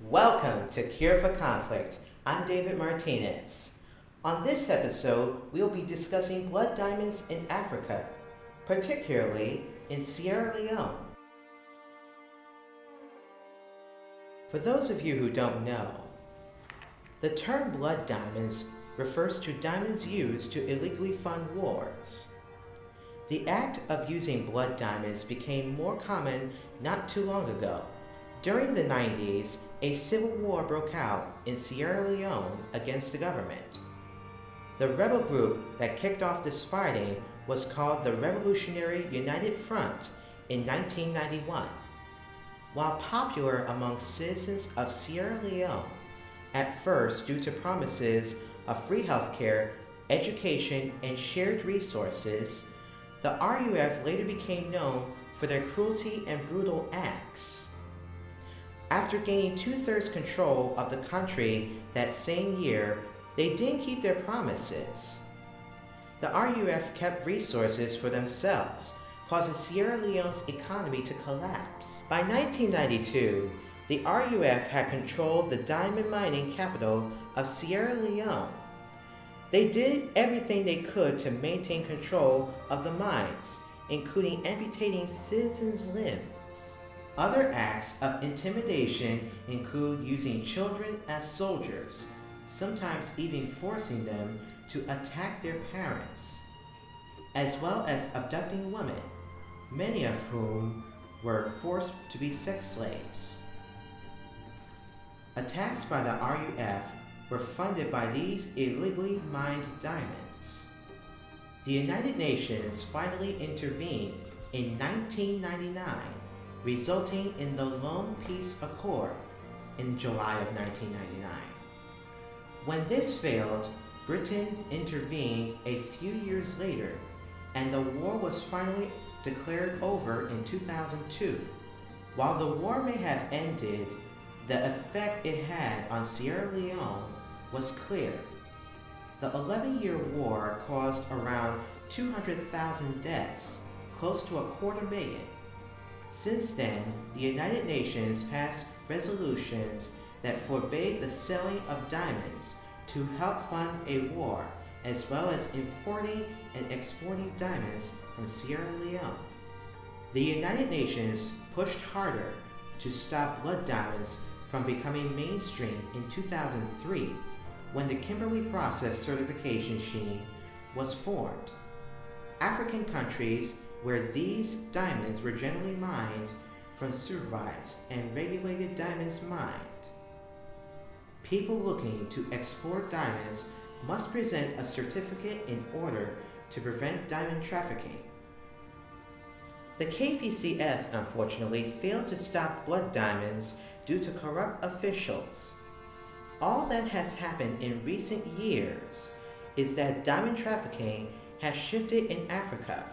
Welcome to Cure for Conflict. I'm David Martinez. On this episode, we'll be discussing blood diamonds in Africa, particularly in Sierra Leone. For those of you who don't know, the term blood diamonds refers to diamonds used to illegally fund wars. The act of using blood diamonds became more common not too long ago. During the 90s, a civil war broke out in Sierra Leone against the government. The rebel group that kicked off this fighting was called the Revolutionary United Front in 1991. While popular among citizens of Sierra Leone, at first due to promises of free healthcare, education, and shared resources, the RUF later became known for their cruelty and brutal acts. After gaining two-thirds control of the country that same year, they didn't keep their promises. The RUF kept resources for themselves, causing Sierra Leone's economy to collapse. By 1992, the RUF had controlled the diamond mining capital of Sierra Leone. They did everything they could to maintain control of the mines, including amputating citizens' limbs. Other acts of intimidation include using children as soldiers, sometimes even forcing them to attack their parents, as well as abducting women, many of whom were forced to be sex slaves. Attacks by the RUF were funded by these illegally mined diamonds. The United Nations finally intervened in 1999, resulting in the Lomé Peace Accord in July of 1999. When this failed, Britain intervened a few years later, and the war was finally declared over in 2002. While the war may have ended, the effect it had on Sierra Leone was clear. The 11-year war caused around 200,000 deaths, close to a quarter million. Since then, the United Nations passed resolutions that forbade the selling of diamonds to help fund a war, as well as importing and exporting diamonds from Sierra Leone. The United Nations pushed harder to stop blood diamonds from becoming mainstream in 2003 when the Kimberley Process certification scheme was formed. African countries where these diamonds were generally mined from supervised and regulated diamonds mined. People looking to export diamonds must present a certificate in order to prevent diamond trafficking. The KPCS unfortunately failed to stop blood diamonds due to corrupt officials. All that has happened in recent years is that diamond trafficking has shifted in Africa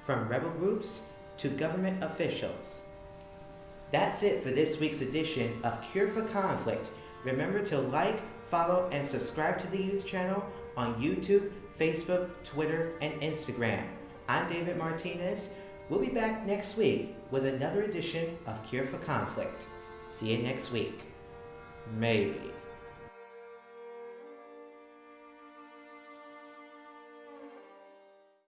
from rebel groups to government officials. That's it for this week's edition of Cure for Conflict. Remember to like, follow, and subscribe to the youth channel on YouTube, Facebook, Twitter, and Instagram. I'm David Martinez. We'll be back next week with another edition of Cure for Conflict. See you next week. Maybe.